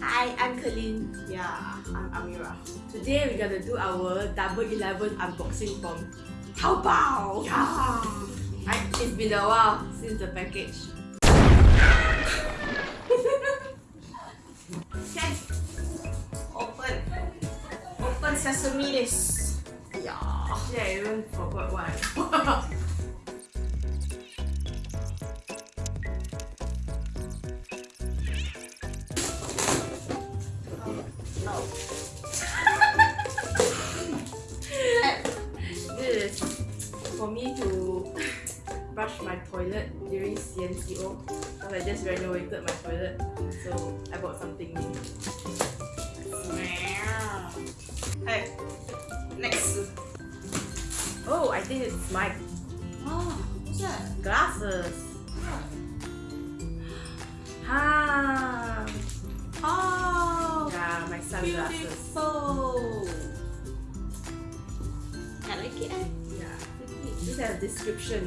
Hi, I'm Colleen. Yeah, I'm Amira. Today we're gonna do our Double Eleven unboxing from Taobao! Yeah! I, it's been a while since the package. Open. Open sesame this. Yeah. Actually, I even forgot what for me to brush my toilet during CMCO because I just renovated my toilet so I bought something new. Hey. Next. Oh, I think it's my Oh, what's that? glasses. Ha! Oh, Yeah, my sunglasses. beautiful. I like it. Yeah. This has a description.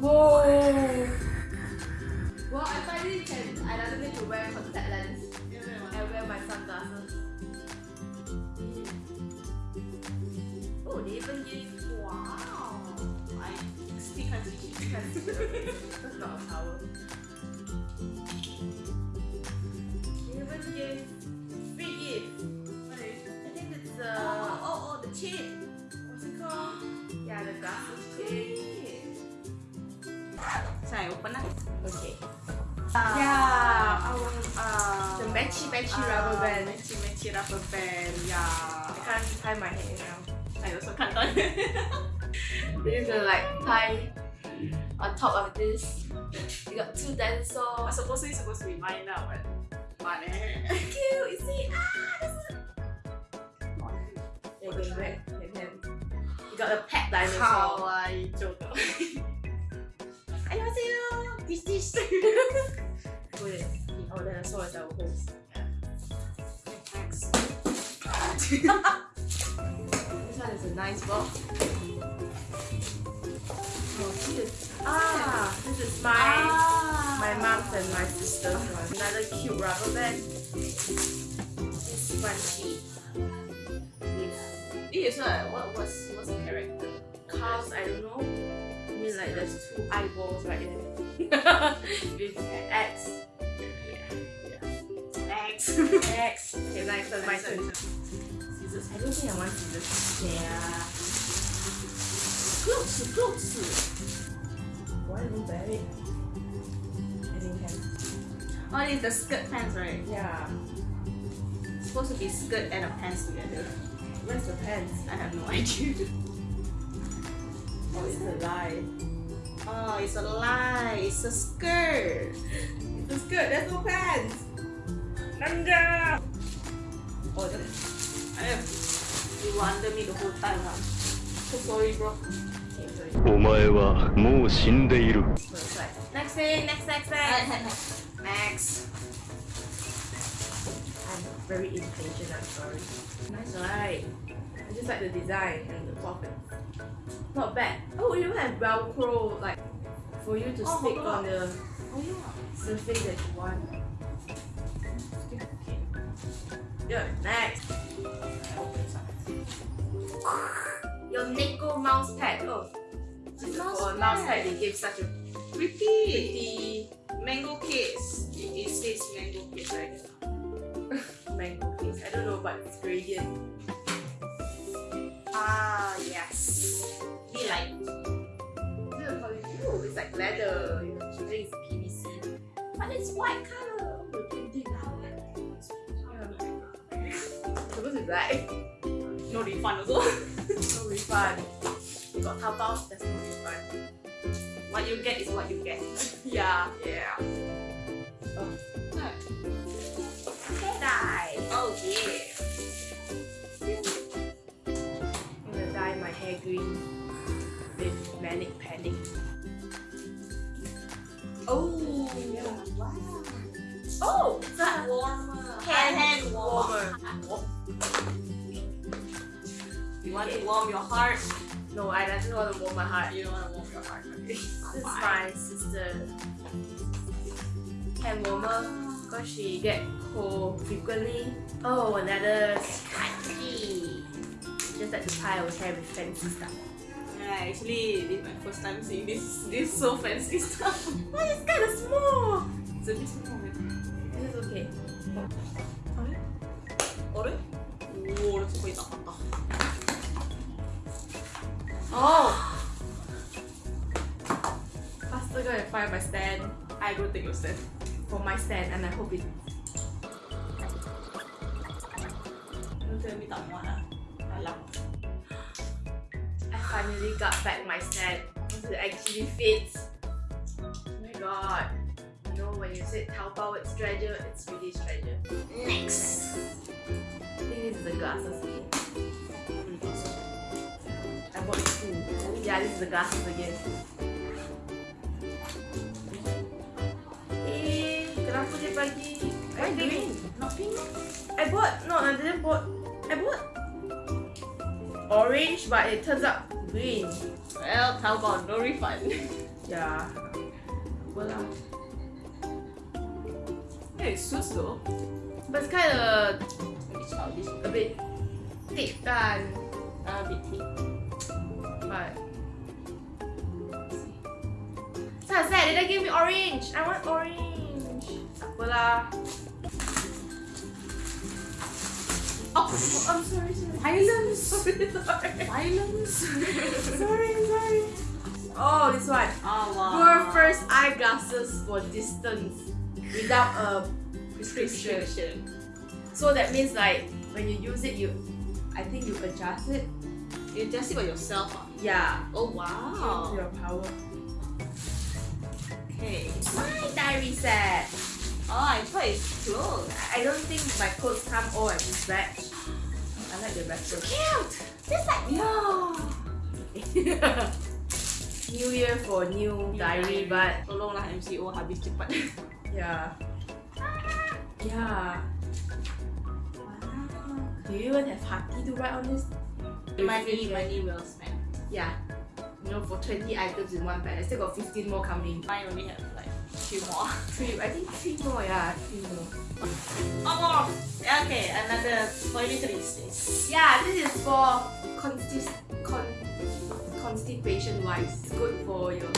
Whoa! Well, I finally can. I don't need to wear contact lens and wear my sunglasses. Oh, they even give. Wow. I still can't see. That's not a towel. The matchy matchy uh, rubber band. Matchy matchy rubber band. I Yeah. can't tie my hair now. I also can't done. We're gonna like tie on top of this. We got two dinosaurs. supposedly supposed to be mine now, but but eh. Cute, you see? Ah, this is. Yeah, can back, can can. You got a pet dinosaur. Kawaii joke. 안녕하세요. This this. Wait, our dinosaur is our host. This one is a nice box. Oh, cute. Ah, this is my Ah. my mom's and my sister's one. Another cute rubber band. This crunchy. With This one, what what's what's the character? cows, I don't know. I mean like there's two eyeballs right there. With X. Thanks. X. Okay, nice. My turn. I don't think I want scissors. Yeah. Close, close. Why look bad? I think can. Oh, is the skirt pants, right? Yeah. It's supposed to be skirt and a pants together. Where's the pants? I have no idea. Oh, it's a lie. Oh, it's a lie. It's a skirt. It's a skirt. There's no pants. Nanja. Oh, I have You were under me the whole time, huh? so sorry, bro. Okay, sorry. お前はもう死んでいる So it's like, next thing, next, next, next. Next. I'm very impatient, I'm sorry. Nice, right? I just like the design and the pockets. Not bad. Oh, you even have Velcro, like, for you to Oh, stick hold on. on the Oh yeah. surface that you want. Okay. Yeah, next. Your Neko mouse pad. Oh, this is Mouse a mouse pad. They gave such a Pretty. pretty Mango case. It, it says mango case right here. mango case. I don't know, but it's gradient. Ah yes. We like. Is how Ooh, it's like leather. You know, I think it's PVC. But it's white color. Oh, the printing now. Yeah. Supposed to be black. No refund also. No refund. You got Taobao, there's no refund. what you get is what you get. Yeah. Yeah. warm your heart. No, I definitely want to warm my heart. You don't want to warm your heart. Okay. this is my sister hand warmer because she get cold frequently. Oh, another scratchy. Just like the pie over here with fancy stuff. Yeah, actually, this is my first time seeing this. This so fancy stuff. oh, it's kind of small. It's a bit small. Okay. Orange? Orange? Oh, that's Oh! Faster go and find my stand I go take your stand. for my stand and I hope it. Don't tell me tak muat lah. Alam. I finally got back my stand because it actually fits. Oh my god. You know when you say Taobao it's treasure, it's really treasure. Next. The glasses again. Eh, kenapa dia bagi? I Why think- green? Not pink? I bought no, I didn't bought. I bought orange, but it turns out green. Well, Taobao, no refund. Yeah. Well, hey, it suits though. but it's kind of a bit thick kan, A bit thick. but. So I said, didn't give me orange. I want orange. Apa lah. Oh, I'm sorry, sorry. Islands. Sorry, sorry. Islands. sorry, sorry. Oh, this one. Oh wow. Your first eyeglasses for distance without a prescription. prescription. So that means like when you use it, you, I think you adjust it. You just it by yourself. Ah. Yeah. Oh To wow. your power. Okay. My diary set. Oh, I thought it's clothes. I don't think my clothes come all at this batch. I like the retro. Cute. Just like Yeah. New Year for new diary, but Tolonglah MCO habis cepat. yeah. Yeah. Wow. Do you even have hati to write on this? money, money well spent. Yeah. You know, for 20 items in one bag. I still got 15 more coming. Mine only have like few more. Three, I think three more, yeah, three more. Oh more. Okay, another toiletries. Yeah, this is for consti- con constipation wise. It's good for your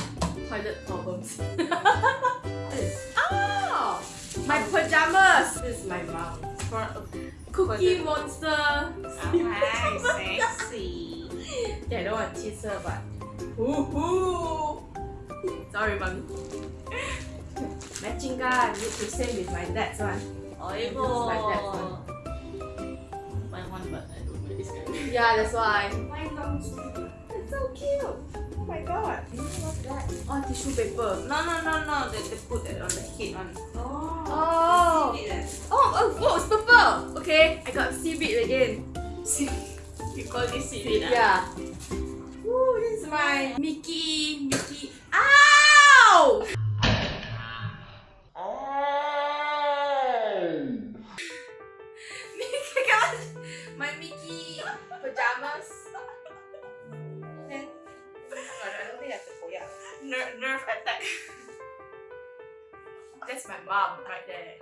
toilet problems. this. Oh! My pajamas! This is my mom. For Cookie Monster! Nice, sexy. Yeah, I don't want to tease her, but. Woohoo! Sorry, mommy. Matching gun, need to same with my dad's one. Oh, It you looks like that go. Buy one, but I don't wear this kind. Yeah, that's why. My mom's. It's so cute. Oh my god. What's that? Oh, tissue paper. No, no, no, no. They, they put it on the head one. Oh. Oh, Oh, oh, oh, it's purple. Okay, I got seaweed again. you call this seaweed? ah? Yeah. Ooh, this is my Mickey, Mickey. Ow! My Mickey pajamas. Then, I don't think that's a koyak. Ner- nerve attack. That's my mom right there.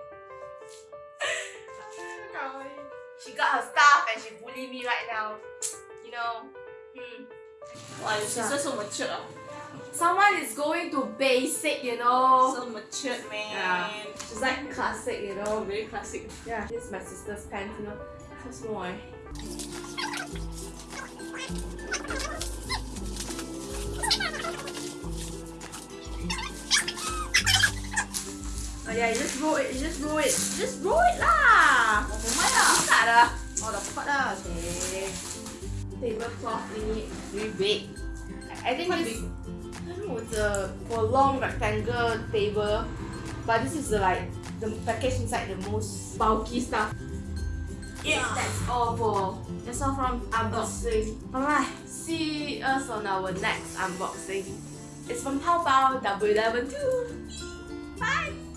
She got her stuff and she bully me right now. You know. Hmm. Wow, your sister so mature. ah. Someone is going to basic, you know. So matured, man. Yeah. She's like classic, you Oh, know. very classic. Yeah. This is my sister's pants, you know. So small. Eh? Oh yeah, you just roll it, you just roll it. Just roll it lah! Mamaya lah. Buka dah. Oh, dapat dah. Okay. Tablecloth ini very big. I think Quite this, big. I don't know, it's a for long rectangle table. But this is the like the package inside the most bulky stuff. Yeah. That's all for that's all from unboxing. Alright, see us on our next unboxing. It's from Taobao W11 too. Bye!